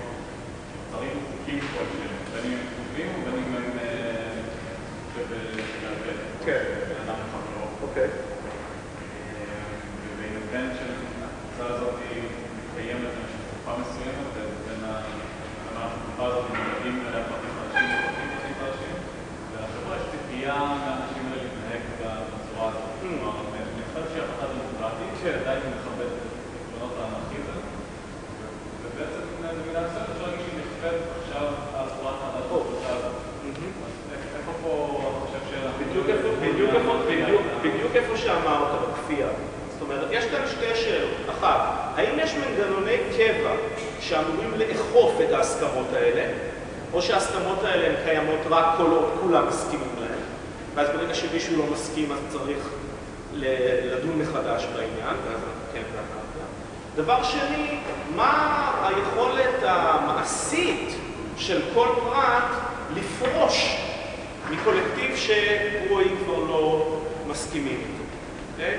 צריך חוקים כלשהם, בין אם הם טובים ובין אם הם כן. אדם חברו. אוקיי. ובהינתן שהקבוצה הזאת מתקיימת במשך תקופה מסוימת, בין התקופה הזאת מגיעים אליה פרטים חדשים ופרטים פרטים חדשים, ולחברה יש ציפייה מהאנשים האלה להתנהג בצורה הזאת. כלומר, אני חושב שהיא הפחדה דמוקרטית, שעדיין מכבדת את עקרונות האנרכיזם, ובעצם במידה מסוימת אפשר להגיד שהיא נכפית עכשיו על צורת הקבוצה הזאת. איפה פה אתה חושב בדיוק איפה שאמרת, בכפייה. זאת אומרת, יש כאן שתי שאלות. אחת, האם יש מנגנוני קבע שאמורים לאכוף את ההסכמות האלה, או שההסכמות האלה הן קיימות רק כל עוד כולם מסכימים להן, ואז ברגע שמישהו לא מסכים אז צריך לדון מחדש בעניין, ואז כן ואחר דבר שני, מה היכולת המעשית של כל פרט לפרוש מקולקטיב היא כבר לא מסכימים איתו. אוקיי?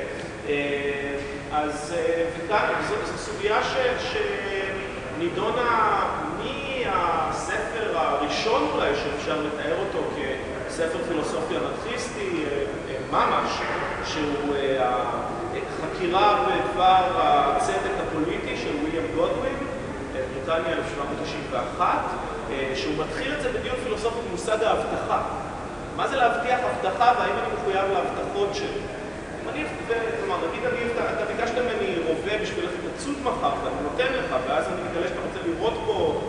אז וכאן, זו סוגיה שנידונה מהספר הראשון אולי, שאפשר לתאר אותו כספר פילוסופי אנרכיסטי ממש, שהוא חקירה בדבר הצדק הפוליטי של וויליאם גודווין, בריטניה 1791, שהוא מתחיל את זה בדיון פילוסופי במושג ההבטחה. מה זה להבטיח הבטחה והאם אני מחויב להבטחות שלי? כלומר, נגיד אני, אתה ביקשת ממני רובה בשביל לצוד מחר ואני נותן לך, ואז אני מגלה שאתה רוצה לראות פה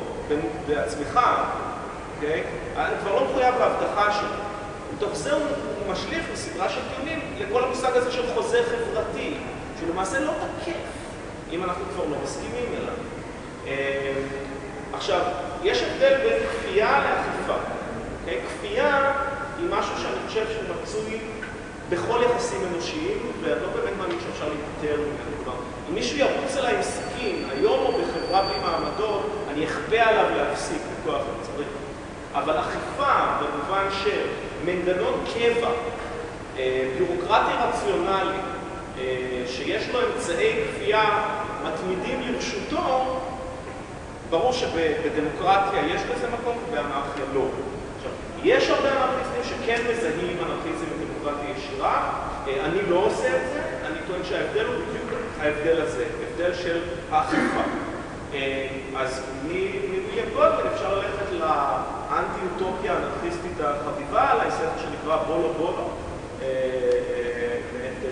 בעצמך, אוקיי? אני כבר לא מחויב להבטחה שלי. מתוך זה הוא משליך בסדרה של טיעונים לכל המושג הזה של חוזה חברתי, שלמעשה לא תקף אם אנחנו כבר לא מסכימים אליו. עכשיו, יש הבדל בין כפייה לאכיפה. אוקיי? כפייה היא משהו שאני חושב שהוא מצוי בכל יחסים אנושיים, ואני לא באמת מאמין שאפשר להיפטר ממנו. כלומר, אם מישהו ירוץ אליי עם סכין, היום או בחברה בלי מעמדות, אני אכפה עליו להפסיק בכוח אם צריך. אבל אכיפה, במובן של מנגנון קבע, ביורוקרטי רציונלי, שיש לו אמצעי כפייה מתמידים לרשותו, ברור שבדמוקרטיה יש לזה מקום ובאנרכיה לא. עכשיו, יש הרבה אנרכיסטים שכן מזהים אנרכיזם ודמוקרטיה ישירה, אני לא עושה את זה, אני טוען שההבדל הוא בדיוק ההבדל הזה, הבדל של האכיפה. אז מוויליאם גולדמן אפשר ללכת לאנטי-אוטופיה האנרכיסטית החביבה עליי, ספר שנקרא בולו בולו,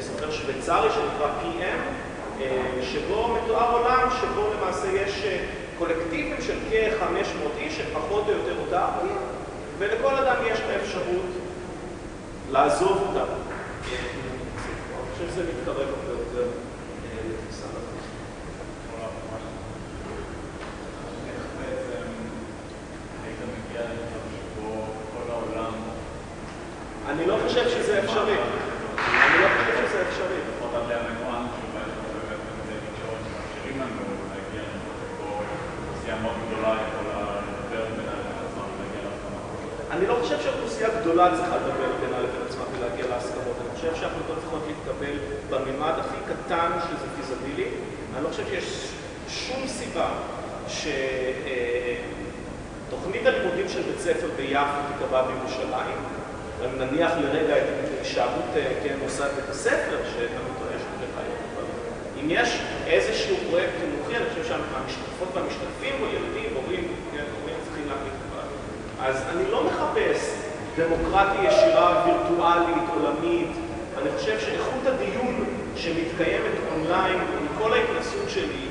ספר שוויצרי שנקרא PM, שבו מתואר עולם שבו למעשה יש קולקטיבים של כ-500 איש, שפחות או יותר אותרקיים, ולכל אדם יש את האפשרות לעזוב אותה. אני חושב שזה מתקרב הרבה יותר לתפיסה נרקיסטית. איך בעצם היית מגיע למצב שבו כל העולם אני לא חושב שזה אפשרי. אני לא חושב שזה אפשרי. לפחות עד להמנוען, שבה יש לנו באמת אמצעי תקשורת שמאפשרים לנו להגיע למצב שבו אוכלוסייה מאוד גדולה יכולה לדבר בינה לבין עצמה ולהגיע להסכמה. אני לא חושב שאוכלוסייה גדולה צריכה לדבר בינה לבין עצמה ולהגיע להסכמות. אני חושב שההחלטות צריכות להתקבל בממד הכי קטן שזה פיזבילי. אני לא חושב שיש שום סיבה שתוכנית הלימודים של בית ספר ביפו תיקבע בירושלים. אני נניח לרגע את הישארות כן, מוסד בית הספר, שאני טוען שהוא בחיפה. אבל אם יש איזשהו פרויקט חינוכי, אני חושב שהמשתתפות והמשתתפים, או ילדים, הורים, כן, הורים צריכים להחליט לבד. אז אני לא מחפש דמוקרטיה ישירה, וירטואלית, עולמית. אני חושב שאיכות הדיון שמתקיימת אונליין, עם כל ההתנסות שלי,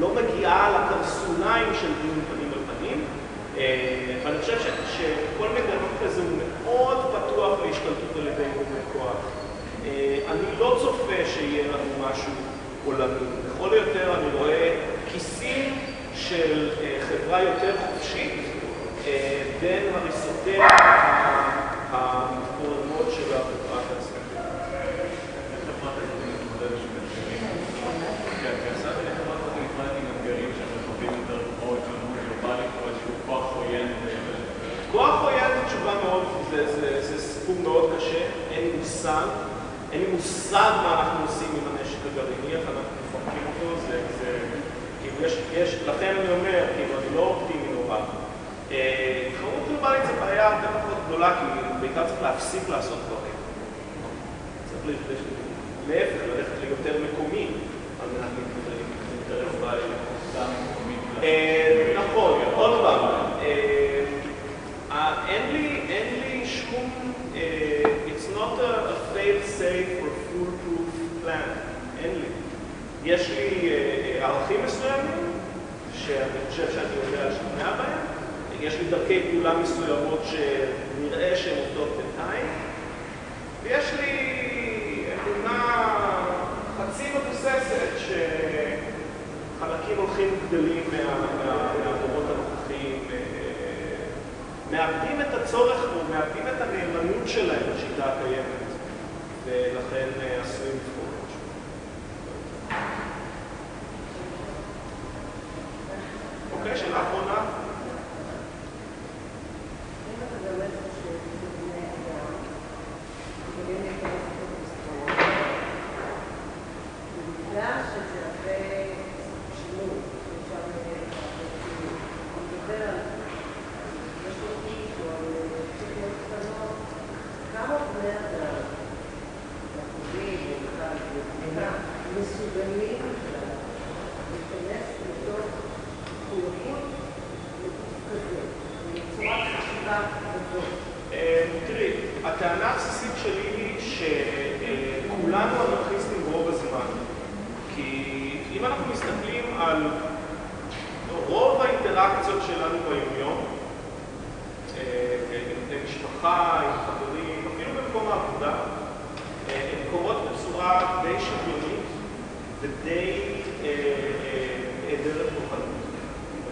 לא מגיעה לקרסוליים של דיון פנים על פנים. ואני חושב שכל מגנון כזה הוא מאוד פתוח להשתלטות על ידי גורמי כוח. אני לא צופה שיהיה לנו משהו עולמי. לכל היותר אני רואה כיסים של חברה יותר חופשית בין הריסותיה המתפוררות של החברה התעשייתית. איך חברה כזאת מתמודדת עם אתגרים? כן, כיצד איך חברה כזאת מתמודדת עם אתגרים שהם רחבים יותר כמו התלוננות גלובלית או איזשהו כוח עוין? כוח עוין זו תשובה מאוד, זה, סיפור מאוד קשה, אין לי מושג, אין לי מושג מה אנחנו עושים עם הנשק הגרעיני, איך אנחנו מפרקים אותו, זה, כאילו יש, לכן אני אומר, כאילו אני לא אופטימי נורא. תחרות גלובלית זו בעיה הרבה פחות גדולה, כי בעיקר צריך להפסיק לעשות דברים. צריך להפך, ללכת ליותר מקומי, על מנת. גם מקומית. אה, נכון, עוד פעם, אה, אה, אין לי, אין לי שום, it's not a, a fail safe or foolproof plan, אין לי. יש לי ערכים מסוימים, שאני חושב שאני יודע לשכנע בהם, יש לי דרכי פעולה מסוימות שנראה שהן עובדות בינתיים, ויש לי אמונה חצי מבוססת שחלקים הולכים וגדלים מה- מה- מהדורות הנוכחיים, אה, מאבדים את הצורך או מאבדים את הנאמנות שלהם לשיטה הקיימת, ולכן אה, עשויים לבחור משהו. אוקיי, שאלה אחרונה? אם אתה באמת חושב שבני אדם יכולים להיכנס לפתרון, בגלל שזה הרבה שינוי שאפשר לדבר על משמעותית או על פסיכיות קטנות, כמה בני אדם, אחוזים או בכלל, במדינה, מסוגלים להיכנס לתוך מחויבות לגוף כזה, בצורת חשיבה כזאת. אה, תראי, הטענה הבסיסית שלי היא שכולנו אנרכיסטים רוב הזמן. כי אם אנחנו מסתכלים על רוב האינטראקציות שלנו ביומיום, אה, עם משפחה, עם חברים, אפילו במקום העבודה, אה, הן קורות בצורה די שוויונית ודי אה, אה, היעדרת כוחנות.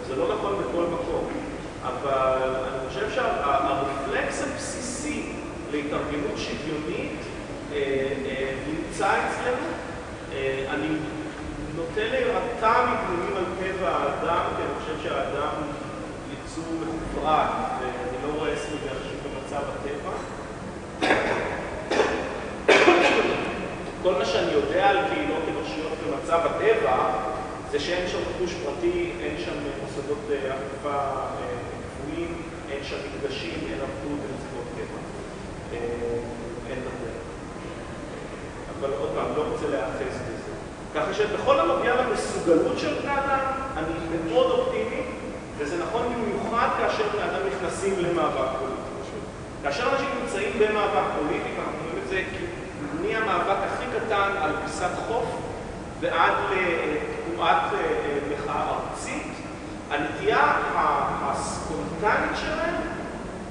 זה לא נכון בכל מקום, אבל אני חושב שהרפלקס הבסיסי להתארגנות שוויונית אה, אה, נמצא אצלנו. אה, אני נוטה להירתע מדיונים על טבע האדם, כי אני חושב שהאדם יצור מחוברק, ואני לא רואה סביבי אנשים במצב הטבע. כל מה שאני יודע על קהילות אנושיות במצב הטבע זה שאין שם רכוש פרטי, אין שם מוסדות אה, אכיפה אה, קבועים, אין שם מקדשים, אין עבדות, אין זכויות טבע. אה, אין הרבה. אבל עוד פעם, לא רוצה להיאחז בזה. ככה שבכל הנוגע למסוגלות של בני אדם, אני מאוד אופטימי, וזה נכון במיוחד כאשר בני אדם נכנסים למאבק פוליטי. כאשר אנשים נמצאים במאבק פוליטי, ואנחנו רואים את זה מהמאבק הכי קטן על פיסת חוף ועד לתנועת אה, אה, מחאה ארצית, הנטייה הספונטנית שלהם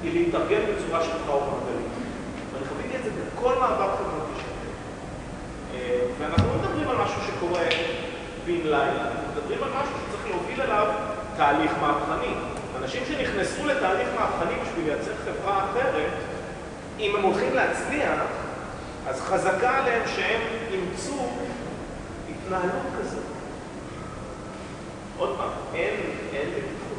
היא להתארגן בצורה שטוחה ומעגלית. ואני חוויתי את זה בכל מאבק חברתי. אה, ואנחנו לא מדברים על משהו שקורה בן לילה, אנחנו מדברים על משהו שצריך להוביל אליו תהליך מהפכני. אנשים שנכנסו לתהליך מהפכני בשביל לייצר חברה אחרת, אם הם הולכים להצליח, אז חזקה עליהם שהם אימצו התנהלות כזאת. עוד פעם, אין, אין בטיחות.